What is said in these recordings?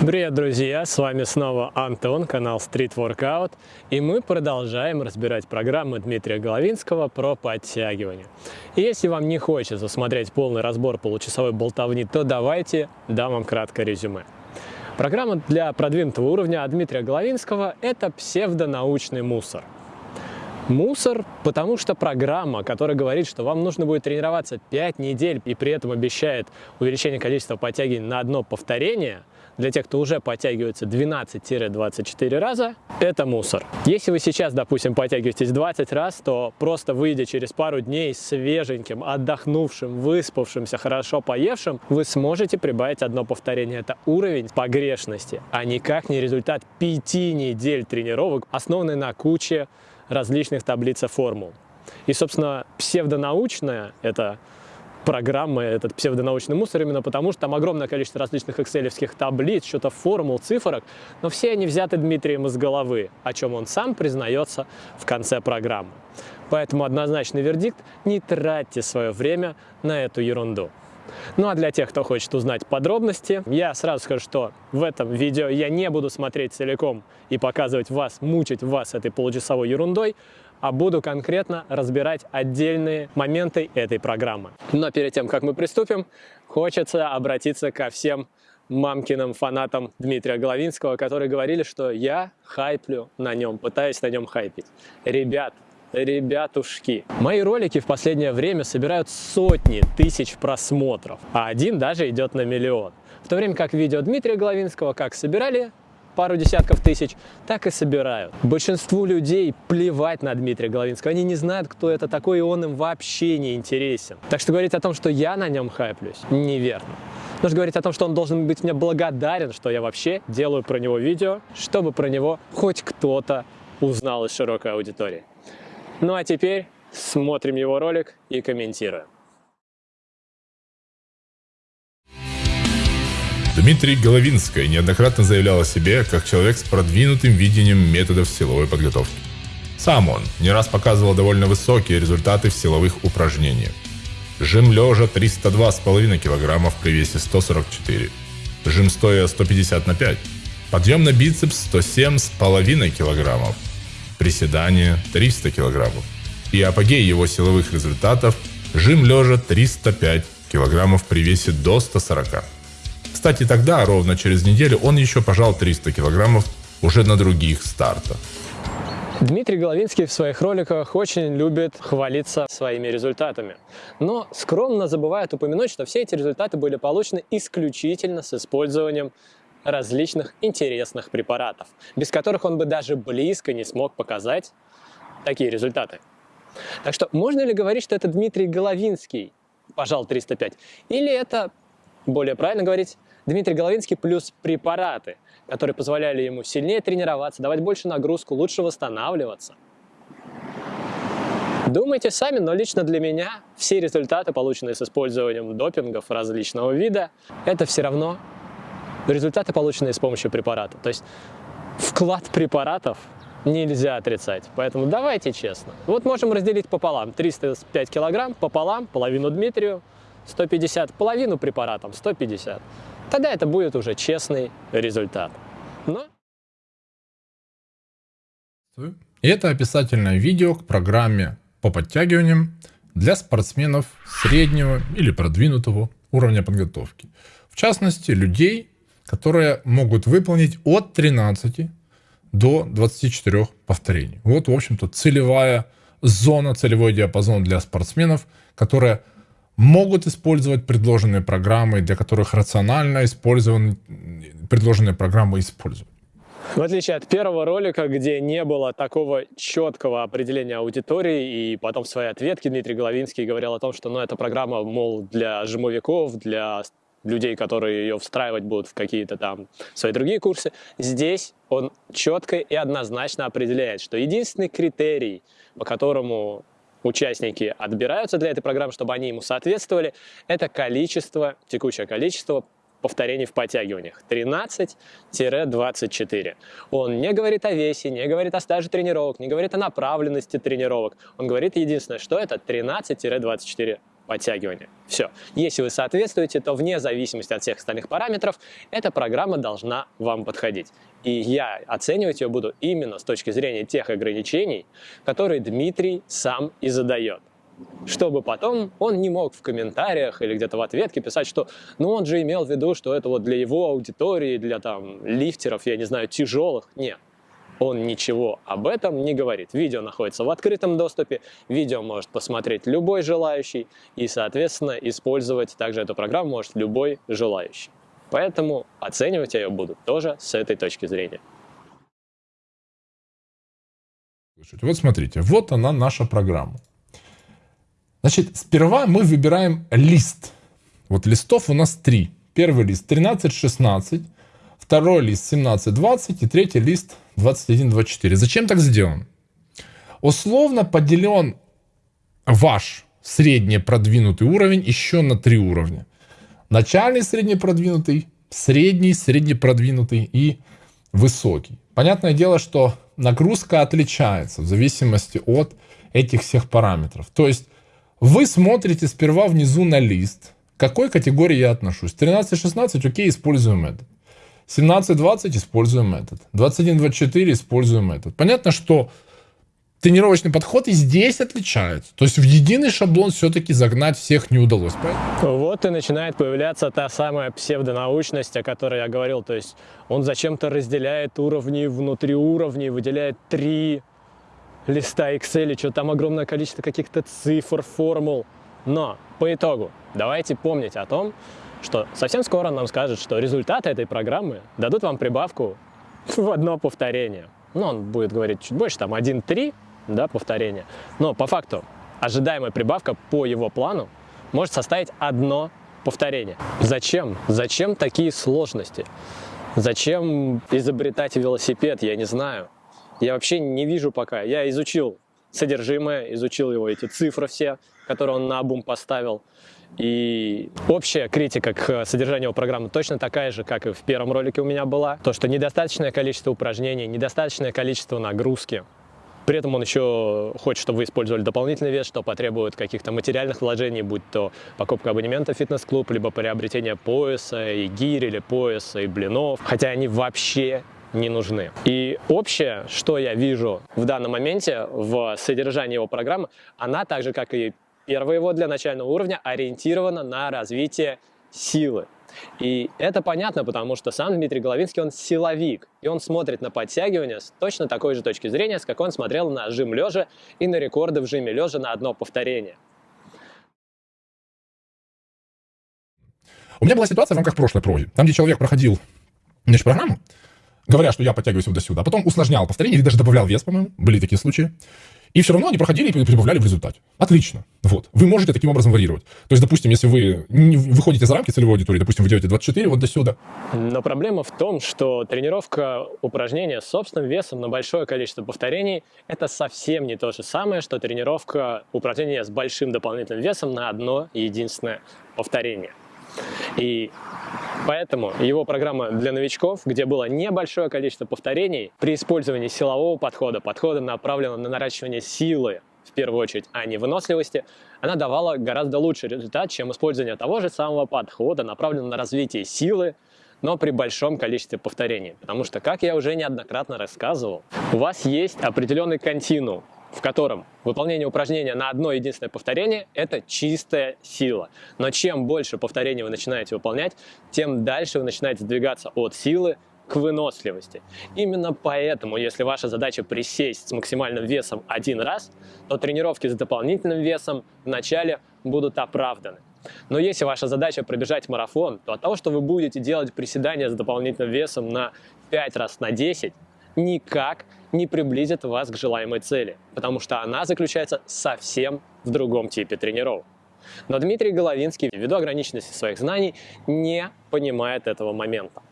Привет, друзья! С вами снова Антон, канал Street Workout, и мы продолжаем разбирать программы Дмитрия Головинского про подтягивание. И если вам не хочется смотреть полный разбор получасовой болтовни, то давайте дам вам краткое резюме. Программа для продвинутого уровня от Дмитрия Головинского – это псевдонаучный мусор. Мусор, потому что программа, которая говорит, что вам нужно будет тренироваться 5 недель и при этом обещает увеличение количества подтягиваний на одно повторение – для тех, кто уже подтягивается 12-24 раза, это мусор. Если вы сейчас, допустим, подтягиваетесь 20 раз, то просто выйдя через пару дней свеженьким, отдохнувшим, выспавшимся, хорошо поевшим, вы сможете прибавить одно повторение. Это уровень погрешности, а никак не результат 5 недель тренировок, основанный на куче различных таблиц и формул. И, собственно, псевдонаучная – это программы, этот псевдонаучный мусор, именно потому что там огромное количество различных экселевских таблиц, что-то формул, цифрок, но все они взяты Дмитрием из головы, о чем он сам признается в конце программы. Поэтому однозначный вердикт – не тратьте свое время на эту ерунду. Ну а для тех, кто хочет узнать подробности, я сразу скажу, что в этом видео я не буду смотреть целиком и показывать вас, мучить вас этой получасовой ерундой, а буду конкретно разбирать отдельные моменты этой программы. Но перед тем, как мы приступим, хочется обратиться ко всем мамкиным фанатам Дмитрия Головинского, которые говорили, что я хайплю на нем, пытаюсь на нем хайпить. Ребят, ребятушки. Мои ролики в последнее время собирают сотни тысяч просмотров, а один даже идет на миллион. В то время как видео Дмитрия Головинского как собирали, пару десятков тысяч, так и собирают. Большинству людей плевать на Дмитрия Головинского. Они не знают, кто это такой, и он им вообще не интересен. Так что говорить о том, что я на нем хайплюсь, неверно. Нужно говорить о том, что он должен быть мне благодарен, что я вообще делаю про него видео, чтобы про него хоть кто-то узнал из широкой аудитории. Ну а теперь смотрим его ролик и комментируем. Дмитрий Головинский неоднократно заявлял о себе как человек с продвинутым видением методов силовой подготовки. Сам он не раз показывал довольно высокие результаты в силовых упражнениях. Жим лежа 302,5 кг при весе 144. Жим стоя 150 на 5. Подъем на бицепс 107,5 кг. Приседание 300 кг. И апогей его силовых результатов – жим лежа 305 кг при весе до 140 кстати, тогда, ровно через неделю, он еще пожал 300 килограммов уже на других стартах. Дмитрий Головинский в своих роликах очень любит хвалиться своими результатами, но скромно забывает упомянуть, что все эти результаты были получены исключительно с использованием различных интересных препаратов, без которых он бы даже близко не смог показать такие результаты. Так что можно ли говорить, что это Дмитрий Головинский пожал 305, или это, более правильно говорить, Дмитрий Головинский плюс препараты, которые позволяли ему сильнее тренироваться, давать больше нагрузку, лучше восстанавливаться. Думайте сами, но лично для меня все результаты, полученные с использованием допингов различного вида, это все равно результаты, полученные с помощью препаратов. То есть вклад препаратов нельзя отрицать. Поэтому давайте честно. Вот можем разделить пополам. 305 килограмм пополам, половину Дмитрию, 150, половину препаратом, 150 тогда это будет уже честный результат. Но... И это описательное видео к программе по подтягиваниям для спортсменов среднего или продвинутого уровня подготовки. В частности, людей, которые могут выполнить от 13 до 24 повторений. Вот, в общем-то, целевая зона, целевой диапазон для спортсменов, которая могут использовать предложенные программы, для которых рационально использованы предложенные программы используют. В отличие от первого ролика, где не было такого четкого определения аудитории, и потом в своей ответке Дмитрий Головинский говорил о том, что ну, эта программа, мол, для жимовиков, для людей, которые ее встраивать будут в какие-то там свои другие курсы, здесь он четко и однозначно определяет, что единственный критерий, по которому участники отбираются для этой программы, чтобы они ему соответствовали, это количество, текущее количество повторений в подтягиваниях 13-24. Он не говорит о весе, не говорит о стаже тренировок, не говорит о направленности тренировок. Он говорит единственное, что это 13-24 подтягивания. Все. Если вы соответствуете, то вне зависимости от всех остальных параметров, эта программа должна вам подходить. И я оценивать ее буду именно с точки зрения тех ограничений, которые Дмитрий сам и задает чтобы потом он не мог в комментариях или где-то в ответке писать, что ну он же имел в виду, что это вот для его аудитории, для там лифтеров, я не знаю, тяжелых. Нет, он ничего об этом не говорит. Видео находится в открытом доступе, видео может посмотреть любой желающий, и, соответственно, использовать также эту программу может любой желающий. Поэтому оценивать я ее буду тоже с этой точки зрения. Вот смотрите, вот она наша программа. Значит, сперва мы выбираем лист. Вот листов у нас три. Первый лист 13-16, второй лист 17-20 и третий лист 21-24. Зачем так сделан? Условно поделен ваш средний продвинутый уровень еще на три уровня. Начальный средний продвинутый, средний, средний продвинутый и высокий. Понятное дело, что нагрузка отличается в зависимости от этих всех параметров. То есть вы смотрите сперва внизу на лист, к какой категории я отношусь. 13-16, окей, используем этот. 17-20 используем этот. 21-24 используем этот. Понятно, что тренировочный подход и здесь отличается. То есть в единый шаблон все-таки загнать всех не удалось. Вот и начинает появляться та самая псевдонаучность, о которой я говорил. То есть он зачем-то разделяет уровни внутри уровней, выделяет три листа Excel, что там огромное количество каких-то цифр, формул. Но по итогу давайте помнить о том, что совсем скоро нам скажут, что результаты этой программы дадут вам прибавку в одно повторение. Ну, он будет говорить чуть больше, там 1-3 да, повторения. Но по факту ожидаемая прибавка по его плану может составить одно повторение. Зачем? Зачем такие сложности? Зачем изобретать велосипед? Я не знаю я вообще не вижу пока. Я изучил содержимое, изучил его эти цифры все, которые он на обум поставил. И общая критика к содержанию программы точно такая же, как и в первом ролике у меня была. То, что недостаточное количество упражнений, недостаточное количество нагрузки. При этом он еще хочет, чтобы вы использовали дополнительный вес, что потребует каких-то материальных вложений, будь то покупка абонемента в фитнес-клуб, либо приобретение пояса, и гири, или пояса, и блинов. Хотя они вообще не нужны. И общее, что я вижу в данном моменте в содержании его программы, она так же, как и первая его для начального уровня, ориентирована на развитие силы. И это понятно, потому что сам Дмитрий Головинский, он силовик, и он смотрит на подтягивание с точно такой же точки зрения, с какой он смотрел на жим лежа и на рекорды в жиме лежа на одно повторение. У меня была ситуация в рамках прошлой проги, там, где человек проходил значит, программу, говоря, что я подтягиваюсь вот до сюда. Потом усложнял повторение или даже добавлял вес, по-моему. Были такие случаи. И все равно они проходили и прибавляли в результате. Отлично. Вот. Вы можете таким образом варьировать. То есть, допустим, если вы не выходите за рамки целевой аудитории, допустим, вы делаете 24 вот до сюда. Но проблема в том, что тренировка упражнения с собственным весом на большое количество повторений – это совсем не то же самое, что тренировка упражнения с большим дополнительным весом на одно единственное повторение. И поэтому его программа для новичков, где было небольшое количество повторений, при использовании силового подхода, подхода направленного на наращивание силы, в первую очередь, а не выносливости, она давала гораздо лучший результат, чем использование того же самого подхода, направленного на развитие силы, но при большом количестве повторений. Потому что, как я уже неоднократно рассказывал, у вас есть определенный континуум в котором выполнение упражнения на одно единственное повторение – это чистая сила. Но чем больше повторений вы начинаете выполнять, тем дальше вы начинаете двигаться от силы к выносливости. Именно поэтому, если ваша задача присесть с максимальным весом один раз, то тренировки с дополнительным весом вначале будут оправданы. Но если ваша задача пробежать марафон, то от того, что вы будете делать приседания с дополнительным весом на 5 раз на 10, никак не приблизит вас к желаемой цели, потому что она заключается совсем в другом типе тренировок. Но Дмитрий Головинский, ввиду ограниченности своих знаний, не понимает этого момента.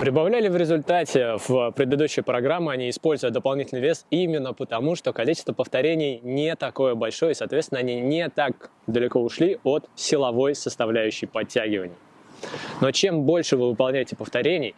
Прибавляли в результате в предыдущей программе, они используя дополнительный вес именно потому, что количество повторений не такое большое, и, соответственно, они не так далеко ушли от силовой составляющей подтягиваний. Но чем больше вы выполняете повторений,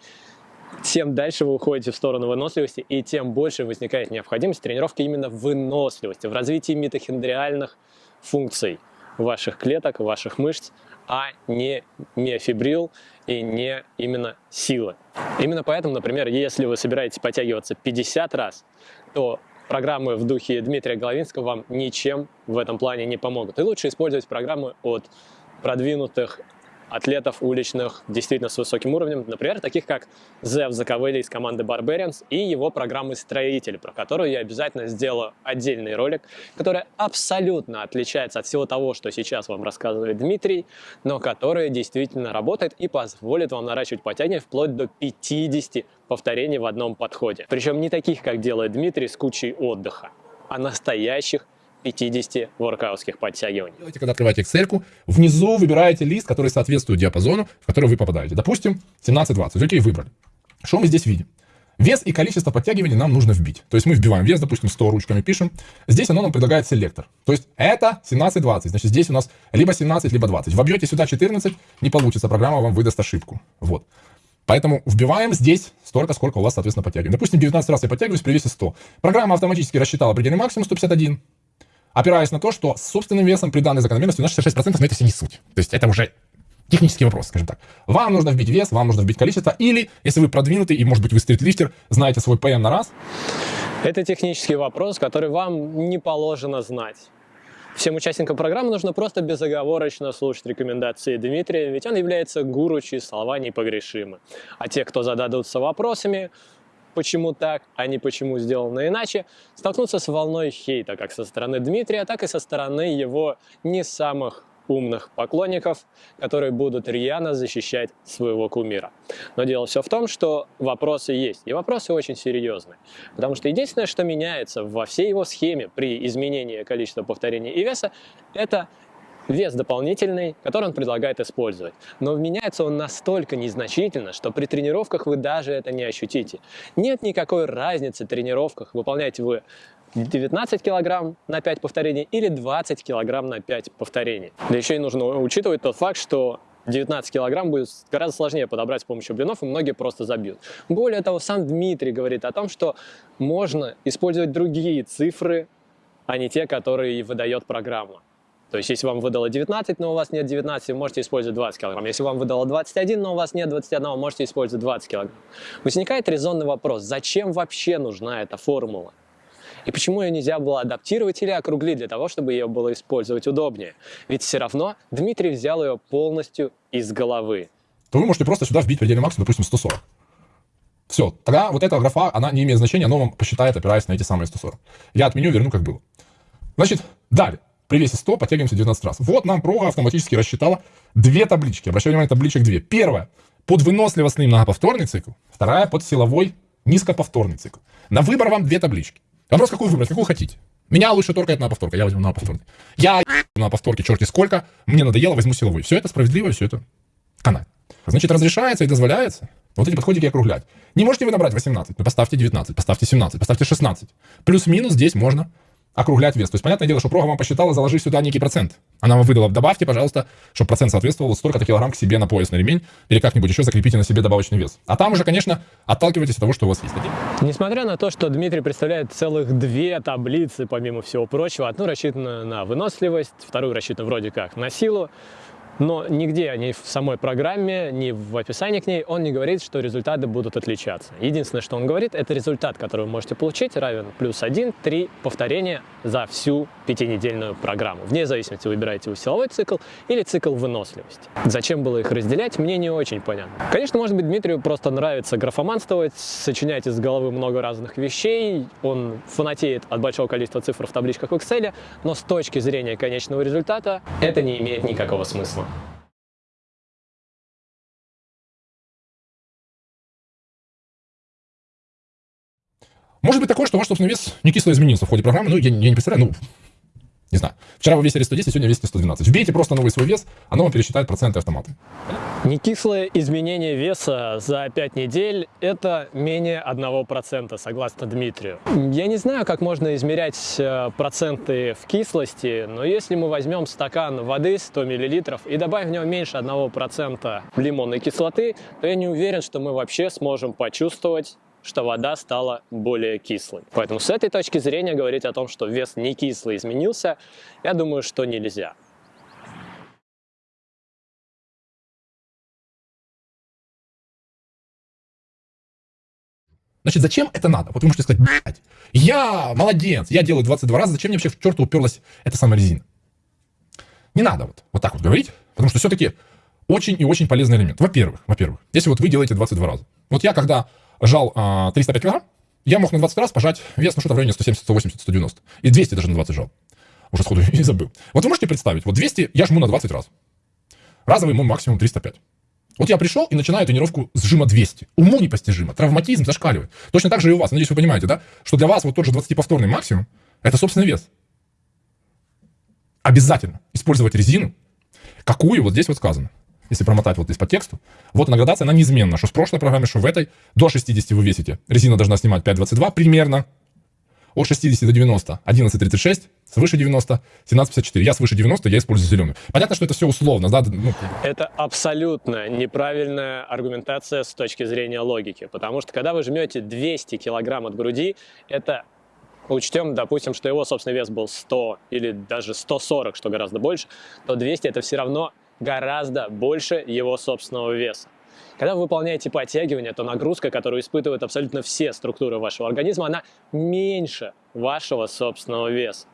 тем дальше вы уходите в сторону выносливости, и тем больше возникает необходимость тренировки именно в выносливости, в развитии митохондриальных функций ваших клеток, ваших мышц, а не миофибрил и не именно силы. Именно поэтому, например, если вы собираетесь подтягиваться 50 раз, то программы в духе Дмитрия Головинского вам ничем в этом плане не помогут. И лучше использовать программы от продвинутых атлетов уличных действительно с высоким уровнем, например, таких как Зев Заковыли из команды Barbarians и его программы «Строитель», про которую я обязательно сделаю отдельный ролик, который абсолютно отличается от всего того, что сейчас вам рассказывает Дмитрий, но который действительно работает и позволит вам наращивать подтягивания вплоть до 50 повторений в одном подходе. Причем не таких, как делает Дмитрий с кучей отдыха, а настоящих 50 воркаутских подтягиваний. Делайте, когда открываете Excel, внизу выбираете лист, который соответствует диапазону, в который вы попадаете. Допустим, 17-20. Окей, выбрали. Что мы здесь видим? Вес и количество подтягиваний нам нужно вбить. То есть мы вбиваем вес, допустим, 100 ручками пишем. Здесь оно нам предлагает селектор. То есть это 17-20. Значит, здесь у нас либо 17, либо 20. Вобьете сюда 14, не получится. Программа вам выдаст ошибку. Вот. Поэтому вбиваем здесь столько, сколько у вас, соответственно, подтягиваем. Допустим, 19 раз я подтягиваюсь при весе 100. Программа автоматически рассчитала предельный максимум 151 опираясь на то, что с собственным весом при данной закономерности у нас 66% но это все не суть. То есть это уже технический вопрос, скажем так. Вам нужно вбить вес, вам нужно вбить количество, или, если вы продвинутый, и, может быть, вы стритлифтер, знаете свой ПМ на раз. Это технический вопрос, который вам не положено знать. Всем участникам программы нужно просто безоговорочно слушать рекомендации Дмитрия, ведь он является гуру, чьи слова непогрешимы. А те, кто зададутся вопросами, почему так, а не почему сделано иначе, столкнуться с волной хейта как со стороны Дмитрия, так и со стороны его не самых умных поклонников, которые будут рьяно защищать своего кумира. Но дело все в том, что вопросы есть, и вопросы очень серьезные. Потому что единственное, что меняется во всей его схеме при изменении количества повторений и веса, это вес дополнительный, который он предлагает использовать. Но меняется он настолько незначительно, что при тренировках вы даже это не ощутите. Нет никакой разницы в тренировках, выполняете вы 19 килограмм на 5 повторений или 20 килограмм на 5 повторений. Да еще и нужно учитывать тот факт, что 19 килограмм будет гораздо сложнее подобрать с помощью блинов, и многие просто забьют. Более того, сам Дмитрий говорит о том, что можно использовать другие цифры, а не те, которые выдает программа. То есть, если вам выдало 19, но у вас нет 19, вы можете использовать 20 кг. Если вам выдало 21, но у вас нет 21, вы можете использовать 20 кг. Возникает резонный вопрос, зачем вообще нужна эта формула? И почему ее нельзя было адаптировать или округлить для того, чтобы ее было использовать удобнее? Ведь все равно Дмитрий взял ее полностью из головы. То вы можете просто сюда вбить предельный максимум, допустим, 140. Все, тогда вот эта графа, она не имеет значения, она вам посчитает, опираясь на эти самые 140. Я отменю, верну как было. Значит, далее. При весе 100 подтягиваемся 19 раз. Вот нам прога автоматически рассчитала две таблички. Обращаю внимание, табличек две. Первая под выносливостный многоповторный цикл. Вторая под силовой низкоповторный цикл. На выбор вам две таблички. Вопрос, какую выбрать, какую хотите. Меня лучше торкает на повторка, я возьму на повторный. Я на повторке черти сколько, мне надоело, возьму силовой. Все это справедливо, все это канает. Значит, разрешается и дозволяется вот эти подходики округлять. Не можете вы набрать 18, ну поставьте 19, поставьте 17, поставьте 16. Плюс-минус здесь можно округлять вес. То есть, понятное дело, что прога вам посчитала, заложи сюда некий процент. Она вам выдала, добавьте, пожалуйста, чтобы процент соответствовал столько-то килограмм к себе на пояс, на ремень, или как-нибудь еще закрепите на себе добавочный вес. А там уже, конечно, отталкивайтесь от того, что у вас есть. Несмотря на то, что Дмитрий представляет целых две таблицы, помимо всего прочего, одну рассчитана на выносливость, вторую рассчитана вроде как на силу, но нигде, ни в самой программе, ни в описании к ней он не говорит, что результаты будут отличаться. Единственное, что он говорит, это результат, который вы можете получить, равен плюс 1, 3 повторения за всю пятинедельную программу. Вне зависимости, выбираете вы силовой цикл или цикл выносливости. Зачем было их разделять, мне не очень понятно. Конечно, может быть, Дмитрию просто нравится графоманствовать, сочинять из головы много разных вещей, он фанатеет от большого количества цифр в табличках в Excel, но с точки зрения конечного результата это не имеет никакого смысла. Может быть такое, что ваш собственный вес не кисло изменился в ходе программы, ну, я, я не представляю, ну, не знаю. Вчера вы весили 110, сегодня весите 112. Вбейте просто новый свой вес, оно вам пересчитает проценты автоматы. Некислое изменение веса за 5 недель – это менее 1%, согласно Дмитрию. Я не знаю, как можно измерять э, проценты в кислости, но если мы возьмем стакан воды 100 мл и добавим в него меньше 1% лимонной кислоты, то я не уверен, что мы вообще сможем почувствовать что вода стала более кислой. Поэтому с этой точки зрения говорить о том, что вес не кислый изменился, я думаю, что нельзя. Значит, зачем это надо? Вот вы можете сказать, блядь, я молодец, я делаю 22 раза, зачем мне вообще в черту уперлась эта самая резина? Не надо вот, вот так вот говорить, потому что все-таки очень и очень полезный элемент. Во-первых, во-первых, если вот вы делаете 22 раза. Вот я когда жал а, 305 килограмм, я мог на 20 раз пожать вес, ну что-то в районе 170, 180, 190. И 200 даже на 20 жал. Уже сходу и забыл. Вот вы можете представить, вот 200 я жму на 20 раз. Разовый мой максимум 305. Вот я пришел и начинаю тренировку с жима 200. Уму непостижимо, травматизм зашкаливает. Точно так же и у вас. Надеюсь, вы понимаете, да? Что для вас вот тот же 20-повторный максимум – это собственный вес. Обязательно использовать резину, какую вот здесь вот сказано. Если промотать вот здесь по тексту. Вот она градация, она неизменна. Что в прошлой программе, что в этой. До 60 вы весите. Резина должна снимать 5,22 примерно. От 60 до 90 11,36, свыше 90 17,54. Я свыше 90, я использую зеленую. Понятно, что это все условно. Да? Ну, это абсолютно неправильная аргументация с точки зрения логики, потому что когда вы жмете 200 килограмм от груди, это учтем, допустим, что его собственный вес был 100 или даже 140, что гораздо больше, то 200 это все равно гораздо больше его собственного веса. Когда вы выполняете подтягивание, то нагрузка, которую испытывают абсолютно все структуры вашего организма, она меньше вашего собственного веса.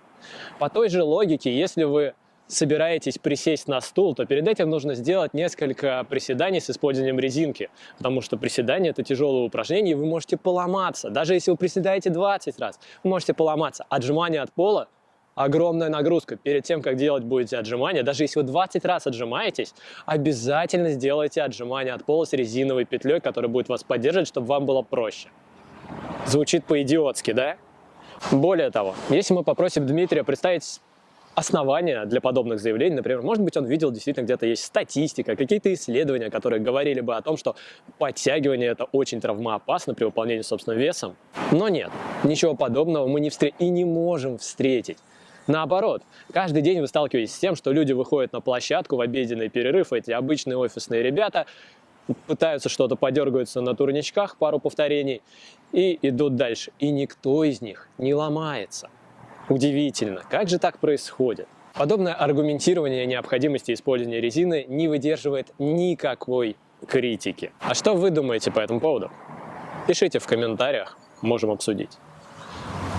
По той же логике, если вы собираетесь присесть на стул, то перед этим нужно сделать несколько приседаний с использованием резинки, потому что приседание – это тяжелое упражнение, и вы можете поломаться. Даже если вы приседаете 20 раз, вы можете поломаться. Отжимание от пола огромная нагрузка. Перед тем, как делать будете отжимания, даже если вы 20 раз отжимаетесь, обязательно сделайте отжимания от пола с резиновой петлей, которая будет вас поддерживать, чтобы вам было проще. Звучит по-идиотски, да? Более того, если мы попросим Дмитрия представить основания для подобных заявлений, например, может быть, он видел действительно где-то есть статистика, какие-то исследования, которые говорили бы о том, что подтягивание это очень травмоопасно при выполнении собственным весом. Но нет, ничего подобного мы не встретим и не можем встретить. Наоборот, каждый день вы сталкиваетесь с тем, что люди выходят на площадку в обеденный перерыв, эти обычные офисные ребята, пытаются что-то подергаются на турничках, пару повторений, и идут дальше. И никто из них не ломается. Удивительно, как же так происходит? Подобное аргументирование необходимости использования резины не выдерживает никакой критики. А что вы думаете по этому поводу? Пишите в комментариях, можем обсудить.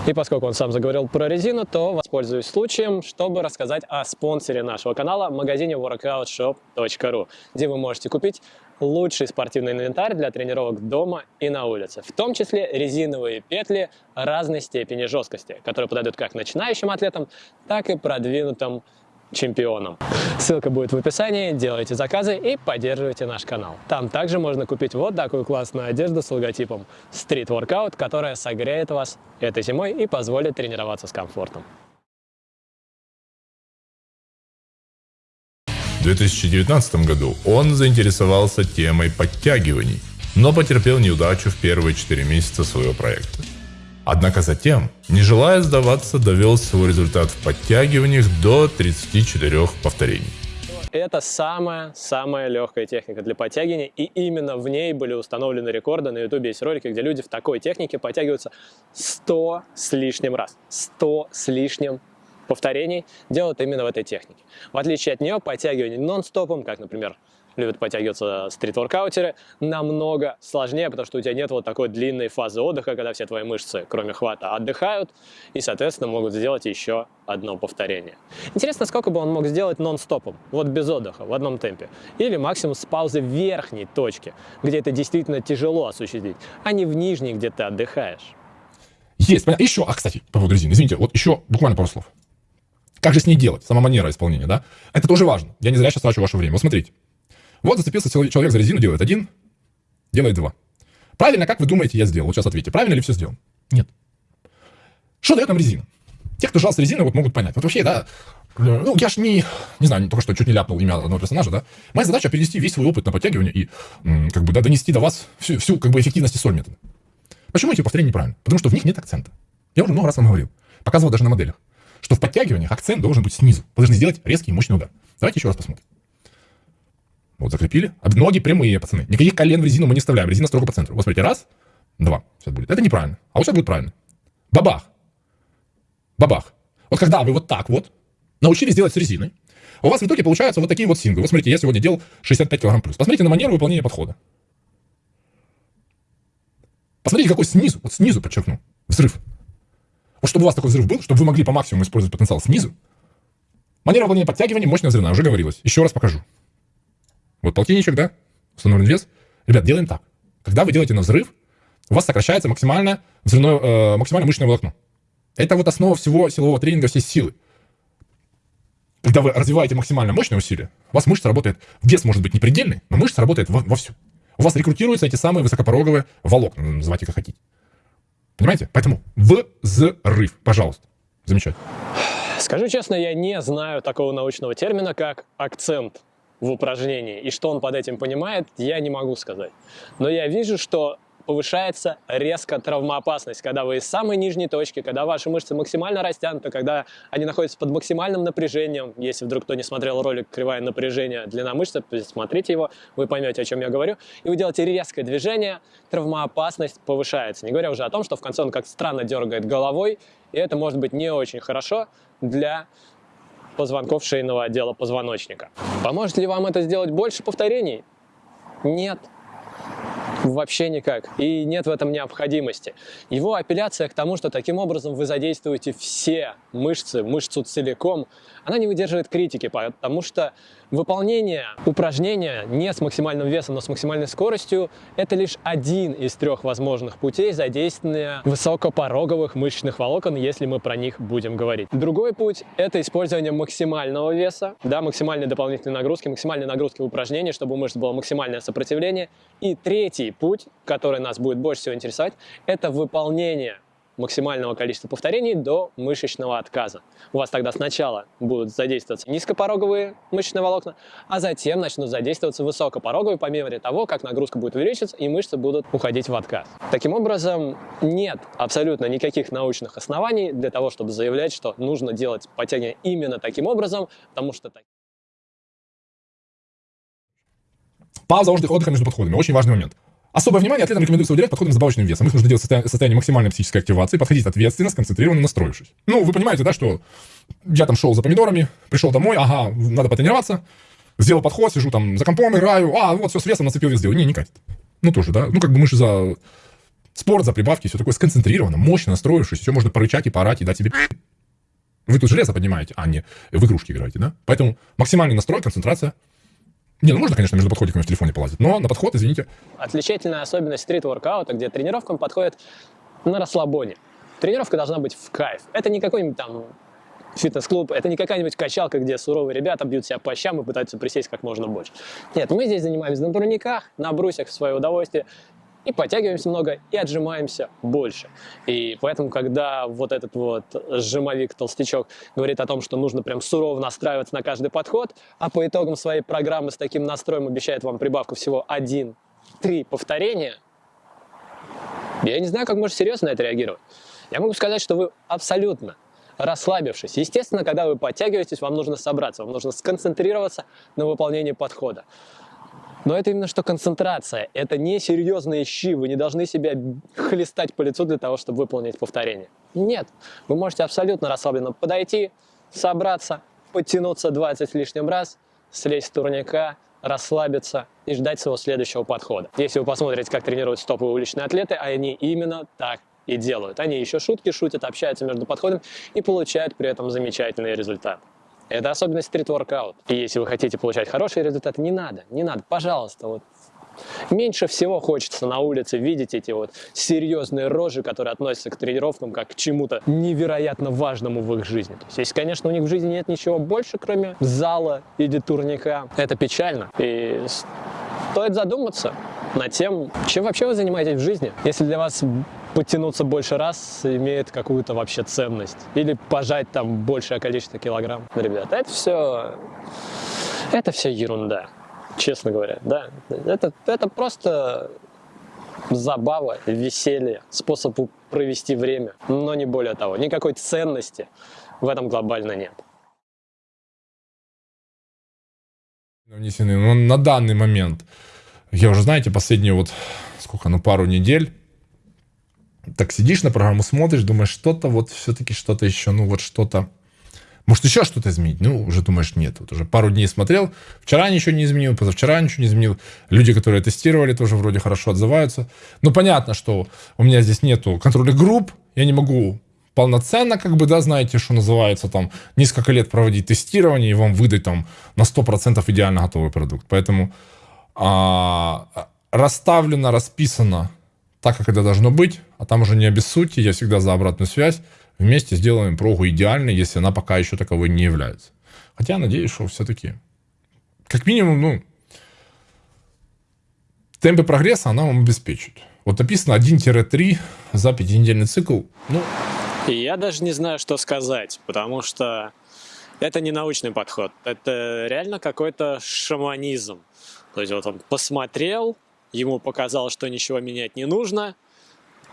И поскольку он сам заговорил про резину, то воспользуюсь случаем, чтобы рассказать о спонсоре нашего канала, магазине workoutshop.ru, где вы можете купить лучший спортивный инвентарь для тренировок дома и на улице, в том числе резиновые петли разной степени жесткости, которые подойдут как начинающим атлетам, так и продвинутым чемпионом. Ссылка будет в описании, делайте заказы и поддерживайте наш канал. Там также можно купить вот такую классную одежду с логотипом Street Workout, которая согреет вас этой зимой и позволит тренироваться с комфортом. В 2019 году он заинтересовался темой подтягиваний, но потерпел неудачу в первые 4 месяца своего проекта. Однако затем, не желая сдаваться, довел свой результат в подтягиваниях до 34 повторений. Это самая-самая легкая техника для подтягивания, и именно в ней были установлены рекорды. На ютубе есть ролики, где люди в такой технике подтягиваются 100 с лишним раз. 100 с лишним повторений делают именно в этой технике. В отличие от нее, подтягивание нон-стопом, как, например, любят подтягиваться стрит-воркаутеры, намного сложнее, потому что у тебя нет вот такой длинной фазы отдыха, когда все твои мышцы, кроме хвата, отдыхают и, соответственно, могут сделать еще одно повторение. Интересно, сколько бы он мог сделать нон-стопом, вот без отдыха, в одном темпе, или максимум с паузы в верхней точке, где это действительно тяжело осуществить, а не в нижней, где ты отдыхаешь. Есть, понятно. Еще, а, кстати, по поводу резины, извините, вот еще буквально пару слов. Как же с ней делать? Сама манера исполнения, да? Это тоже важно. Я не зря сейчас трачу ваше время. Вот смотрите. Вот зацепился человек за резину, делает один, делает два. Правильно, как вы думаете, я сделал? Вот сейчас ответьте. Правильно ли все сделал? Нет. Что дает нам резина? Те, кто жался резиной, вот могут понять. Вот вообще, да, ну, я ж не, не знаю, только что чуть не ляпнул имя одного персонажа, да. Моя задача перенести весь свой опыт на подтягивание и, как бы, да, донести до вас всю, всю как бы, эффективность соль метода. Почему эти повторения неправильно? Потому что в них нет акцента. Я уже много раз вам говорил. Показывал даже на моделях. Что в подтягиваниях акцент должен быть снизу. Вы должны сделать резкий и мощный удар. Давайте еще раз посмотрим. Вот закрепили. А ноги прямые, пацаны. Никаких колен в резину мы не вставляем. Резина строго по центру. Вот смотрите, раз, два. Сейчас будет. Это неправильно. А вот сейчас будет правильно. Бабах. Бабах. Вот когда вы вот так вот научились делать с резиной, у вас в итоге получаются вот такие вот синглы. Вот смотрите, я сегодня делал 65 килограмм плюс. Посмотрите на манеру выполнения подхода. Посмотрите, какой снизу, вот снизу подчеркну, взрыв. Вот чтобы у вас такой взрыв был, чтобы вы могли по максимуму использовать потенциал снизу, манера выполнения подтягивания мощная взрывная, уже говорилось. Еще раз покажу. Вот полтинничек, да, установлен вес. Ребят, делаем так. Когда вы делаете на взрыв, у вас сокращается максимально, взрывное, э, максимально мышечное волокно. Это вот основа всего силового тренинга, всей силы. Когда вы развиваете максимально мощное усилие, у вас мышца работает, вес может быть не предельный, но мышца работает во, вовсю. У вас рекрутируются эти самые высокопороговые волокна, называйте как хотите. Понимаете? Поэтому взрыв, пожалуйста. Замечательно. Скажу честно, я не знаю такого научного термина, как акцент в упражнении. И что он под этим понимает, я не могу сказать. Но я вижу, что повышается резко травмоопасность, когда вы из самой нижней точки, когда ваши мышцы максимально растянуты, когда они находятся под максимальным напряжением. Если вдруг кто не смотрел ролик «Кривая напряжение длина мышцы», смотрите его, вы поймете, о чем я говорю. И вы делаете резкое движение, травмоопасность повышается. Не говоря уже о том, что в конце он как странно дергает головой, и это может быть не очень хорошо для позвонков шейного отдела позвоночника. Поможет ли вам это сделать больше повторений? Нет. Вообще никак. И нет в этом необходимости. Его апелляция к тому, что таким образом вы задействуете все мышцы, мышцу целиком, она не выдерживает критики, потому что выполнение упражнения не с максимальным весом, но с максимальной скоростью – это лишь один из трех возможных путей задействования высокопороговых мышечных волокон, если мы про них будем говорить. Другой путь – это использование максимального веса, да, максимальной дополнительной нагрузки, максимальной нагрузки в упражнении, чтобы у мышц было максимальное сопротивление. И третий путь, который нас будет больше всего интересовать, это выполнение максимального количества повторений до мышечного отказа. У вас тогда сначала будут задействоваться низкопороговые мышечные волокна, а затем начнут задействоваться высокопороговые по мере того, как нагрузка будет увеличиваться и мышцы будут уходить в отказ. Таким образом, нет абсолютно никаких научных оснований для того, чтобы заявлять, что нужно делать подтягивание именно таким образом, потому что Пауза отдыха между подходами. Очень важный момент. Особое внимание атлетам рекомендуется уделять подходам с добавочным весом. Их нужно делать в состоянии, состоянии максимальной психической активации, подходить ответственно, сконцентрированно, настроившись. Ну, вы понимаете, да, что я там шел за помидорами, пришел домой, ага, надо потренироваться, сделал подход, сижу там за компом, играю, а, вот все с весом нацепил вес сделал. Не, не катит. Ну, тоже, да. Ну, как бы мы же за спорт, за прибавки, все такое сконцентрировано, мощно настроившись, все можно порычать и поорать и дать себе вы тут железо поднимаете, а не в игрушки играете, да? Поэтому максимальный настрой, концентрация – не, ну можно, конечно, между подходиками в телефоне полазить, но на подход, извините. Отличительная особенность стрит-воркаута, где тренировкам подходит на расслабоне. Тренировка должна быть в кайф. Это не какой-нибудь там фитнес-клуб, это не какая-нибудь качалка, где суровые ребята бьют себя по щам и пытаются присесть как можно больше. Нет, мы здесь занимаемся на турниках, на брусьях в свое удовольствие, и подтягиваемся много, и отжимаемся больше. И поэтому, когда вот этот вот сжимовик-толстячок говорит о том, что нужно прям сурово настраиваться на каждый подход, а по итогам своей программы с таким настроем обещает вам прибавку всего 1-3 повторения, я не знаю, как можно серьезно на это реагировать. Я могу сказать, что вы абсолютно расслабившись. Естественно, когда вы подтягиваетесь, вам нужно собраться, вам нужно сконцентрироваться на выполнении подхода. Но это именно что концентрация. Это не серьезные щи. Вы не должны себя хлестать по лицу для того, чтобы выполнить повторение. Нет. Вы можете абсолютно расслабленно подойти, собраться, подтянуться 20 лишним раз, слезть с турника, расслабиться и ждать своего следующего подхода. Если вы посмотрите, как тренируются топовые уличные атлеты, они именно так и делают. Они еще шутки шутят, общаются между подходами и получают при этом замечательный результат. Это особенность стрит-воркаут. И если вы хотите получать хорошие результаты, не надо, не надо, пожалуйста, вот Меньше всего хочется на улице видеть эти вот серьезные рожи, которые относятся к тренировкам как к чему-то невероятно важному в их жизни. То есть, если, конечно, у них в жизни нет ничего больше, кроме зала или турника, это печально. И стоит задуматься над тем, чем вообще вы занимаетесь в жизни. Если для вас подтянуться больше раз имеет какую-то вообще ценность. Или пожать там большее количество килограмм. Ребята, это все, это все ерунда, честно говоря. Да, это, это просто забава, веселье, способ провести время, но не более того. Никакой ценности в этом глобально нет. Внесены, но на данный момент, я уже, знаете, последние вот, сколько, ну, пару недель, так сидишь на программу, смотришь, думаешь, что-то вот все-таки что-то еще, ну вот что-то Может, еще что-то изменить? Ну, уже думаешь, нет. Вот уже пару дней смотрел, вчера ничего не изменил, позавчера ничего не изменил. Люди, которые тестировали, тоже вроде хорошо отзываются. Ну, понятно, что у меня здесь нету контрольных групп, я не могу полноценно, как бы, да, знаете, что называется, там, несколько лет проводить тестирование и вам выдать там на 100% идеально готовый продукт. Поэтому а, расставлено, расписано так, как это должно быть, а там уже не обессудьте, я всегда за обратную связь. Вместе сделаем прогу идеальной, если она пока еще таковой не является. Хотя, надеюсь, что все-таки, как минимум, ну, темпы прогресса она вам обеспечит. Вот написано 1-3 за пятинедельный цикл. Ну, я даже не знаю, что сказать, потому что это не научный подход, это реально какой-то шаманизм. То есть вот он посмотрел, ему показалось, что ничего менять не нужно,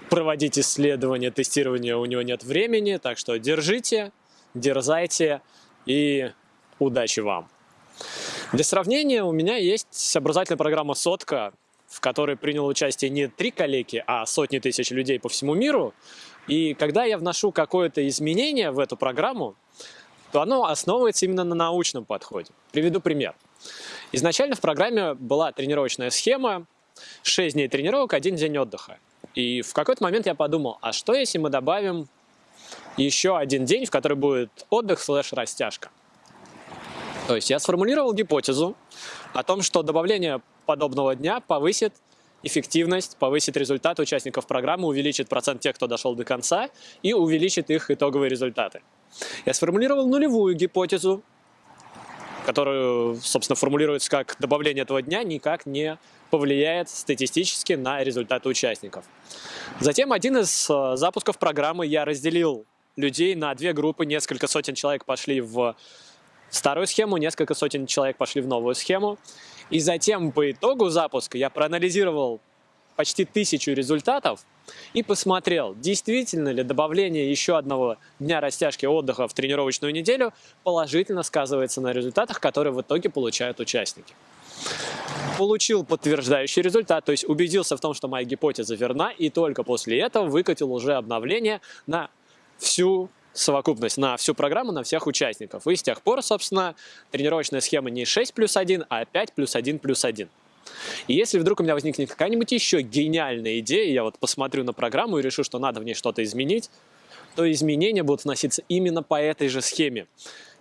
проводить исследования, тестирование у него нет времени, так что держите, дерзайте и удачи вам. Для сравнения у меня есть образовательная программа «Сотка», в которой принял участие не три коллеги, а сотни тысяч людей по всему миру. И когда я вношу какое-то изменение в эту программу, то оно основывается именно на научном подходе. Приведу пример. Изначально в программе была тренировочная схема, 6 дней тренировок, один день отдыха. И в какой-то момент я подумал, а что если мы добавим еще один день, в который будет отдых слэш растяжка? То есть я сформулировал гипотезу о том, что добавление подобного дня повысит эффективность, повысит результаты участников программы, увеличит процент тех, кто дошел до конца, и увеличит их итоговые результаты. Я сформулировал нулевую гипотезу, которую, собственно, формулируется как добавление этого дня никак не повлияет статистически на результаты участников. Затем один из э, запусков программы я разделил людей на две группы, несколько сотен человек пошли в старую схему, несколько сотен человек пошли в новую схему. И затем по итогу запуска я проанализировал почти тысячу результатов и посмотрел, действительно ли добавление еще одного дня растяжки отдыха в тренировочную неделю положительно сказывается на результатах, которые в итоге получают участники. Получил подтверждающий результат, то есть убедился в том, что моя гипотеза верна, и только после этого выкатил уже обновление на всю совокупность на всю программу, на всех участников. И с тех пор, собственно, тренировочная схема не 6 плюс 1, а 5 плюс 1 плюс 1. И если вдруг у меня возникнет какая-нибудь еще гениальная идея, я вот посмотрю на программу и решу, что надо в ней что-то изменить, то изменения будут вноситься именно по этой же схеме.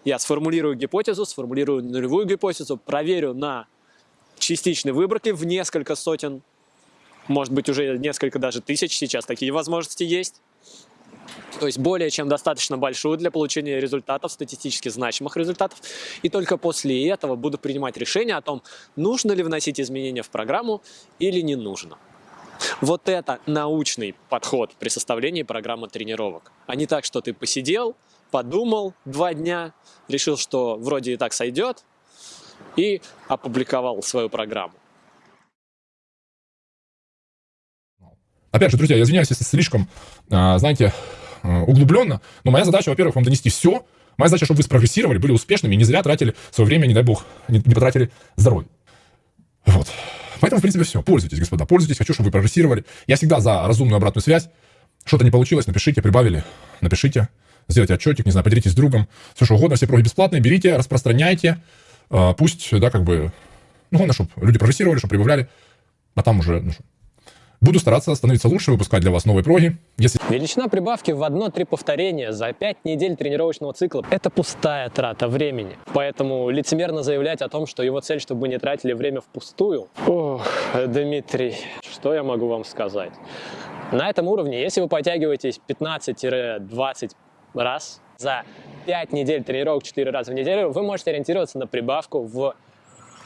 Я сформулирую гипотезу, сформулирую нулевую гипотезу, проверю на частичной выборке в несколько сотен, может быть уже несколько даже тысяч, сейчас такие возможности есть то есть более чем достаточно большую для получения результатов, статистически значимых результатов. И только после этого буду принимать решение о том, нужно ли вносить изменения в программу или не нужно. Вот это научный подход при составлении программы тренировок. А не так, что ты посидел, подумал два дня, решил, что вроде и так сойдет, и опубликовал свою программу. Опять же, друзья, я извиняюсь, если слишком, а, знаете, углубленно. Но моя задача, во-первых, вам донести все. Моя задача, чтобы вы спрогрессировали, были успешными, не зря тратили свое время, не дай бог, не, не потратили здоровье. Вот. Поэтому, в принципе, все. Пользуйтесь, господа, пользуйтесь. Хочу, чтобы вы прогрессировали. Я всегда за разумную обратную связь. Что-то не получилось, напишите, прибавили, напишите. Сделайте отчетик, не знаю, поделитесь с другом. Все, что угодно, все проги бесплатные, берите, распространяйте. Э, пусть, да, как бы, ну, главное, чтобы люди прогрессировали, чтобы прибавляли. А там уже, ну, Буду стараться становиться лучше, выпускать для вас новые проги. Если... Величина прибавки в одно-три повторения за 5 недель тренировочного цикла – это пустая трата времени. Поэтому лицемерно заявлять о том, что его цель, чтобы вы не тратили время впустую. Ох, Дмитрий, что я могу вам сказать? На этом уровне, если вы подтягиваетесь 15-20 раз за 5 недель тренировок 4 раза в неделю, вы можете ориентироваться на прибавку в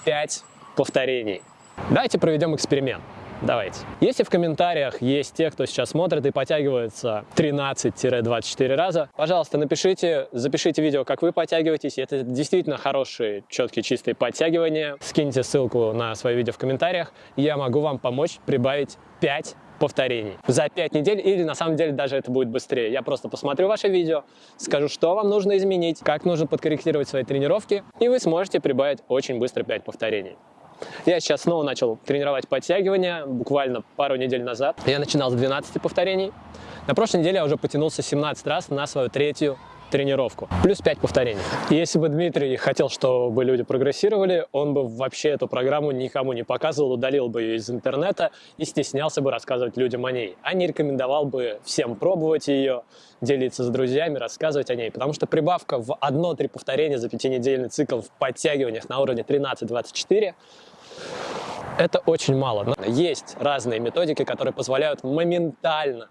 5 повторений. Давайте проведем эксперимент. Давайте. Если в комментариях есть те, кто сейчас смотрит и подтягивается 13-24 раза, пожалуйста, напишите, запишите видео, как вы подтягиваетесь. Это действительно хорошие, четкие, чистые подтягивания. Скиньте ссылку на свое видео в комментариях, я могу вам помочь прибавить 5 повторений за 5 недель, или на самом деле даже это будет быстрее. Я просто посмотрю ваше видео, скажу, что вам нужно изменить, как нужно подкорректировать свои тренировки, и вы сможете прибавить очень быстро 5 повторений. Я сейчас снова начал тренировать подтягивания, буквально пару недель назад. Я начинал с 12 повторений. На прошлой неделе я уже потянулся 17 раз на свою третью тренировку, плюс 5 повторений. Если бы Дмитрий хотел, чтобы люди прогрессировали, он бы вообще эту программу никому не показывал, удалил бы ее из интернета и стеснялся бы рассказывать людям о ней, а не рекомендовал бы всем пробовать ее, делиться с друзьями, рассказывать о ней, потому что прибавка в 1-3 повторения за пятинедельный цикл в подтягиваниях на уровне 13-24 это очень мало. Есть разные методики, которые позволяют моментально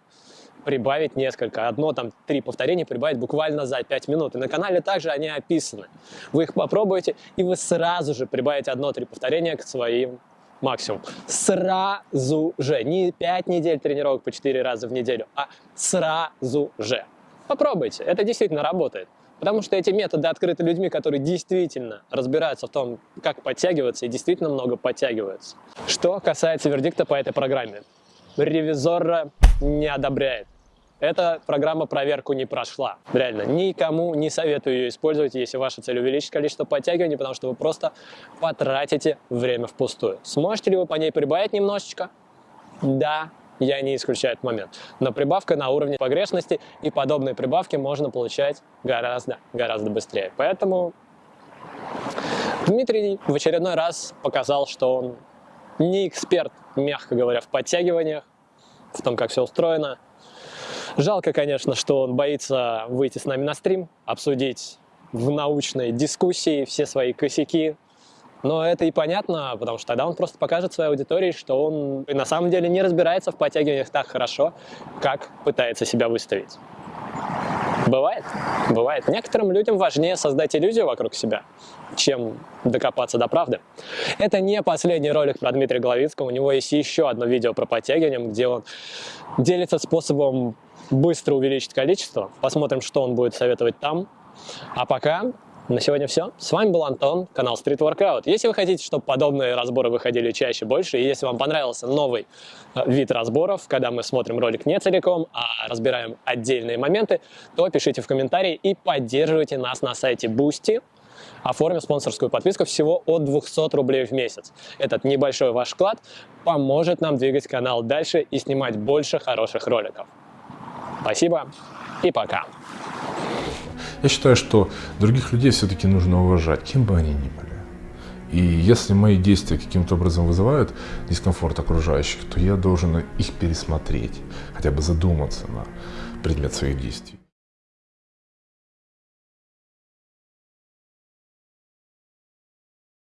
прибавить несколько. Одно, там, три повторения прибавить буквально за 5 минут. И на канале также они описаны. Вы их попробуете, и вы сразу же прибавите одно-три повторения к своим максимум. Сразу же. Не 5 недель тренировок по 4 раза в неделю, а сразу же. Попробуйте, это действительно работает. Потому что эти методы открыты людьми, которые действительно разбираются в том, как подтягиваться и действительно много подтягиваются. Что касается вердикта по этой программе. Ревизора не одобряет. Эта программа проверку не прошла. Реально, никому не советую ее использовать, если ваша цель увеличить количество подтягиваний, потому что вы просто потратите время впустую. Сможете ли вы по ней прибавить немножечко? Да, я не исключаю этот момент. Но прибавка на уровне погрешности и подобные прибавки можно получать гораздо, гораздо быстрее. Поэтому Дмитрий в очередной раз показал, что он не эксперт, мягко говоря, в подтягиваниях, в том, как все устроено. Жалко, конечно, что он боится выйти с нами на стрим, обсудить в научной дискуссии все свои косяки, но это и понятно, потому что тогда он просто покажет своей аудитории, что он на самом деле не разбирается в подтягиваниях так хорошо, как пытается себя выставить. Бывает, бывает. Некоторым людям важнее создать иллюзию вокруг себя, чем докопаться до правды. Это не последний ролик про Дмитрия Головицкого. У него есть еще одно видео про подтягивание, где он делится способом быстро увеличить количество. Посмотрим, что он будет советовать там. А пока на сегодня все. С вами был Антон, канал Street Workout. Если вы хотите, чтобы подобные разборы выходили чаще, больше, и если вам понравился новый э, вид разборов, когда мы смотрим ролик не целиком, а разбираем отдельные моменты, то пишите в комментарии и поддерживайте нас на сайте Boosty, оформив спонсорскую подписку всего от 200 рублей в месяц. Этот небольшой ваш вклад поможет нам двигать канал дальше и снимать больше хороших роликов. Спасибо и пока! Я считаю, что других людей все-таки нужно уважать, кем бы они ни были. И если мои действия каким-то образом вызывают дискомфорт окружающих, то я должен их пересмотреть, хотя бы задуматься на предмет своих действий.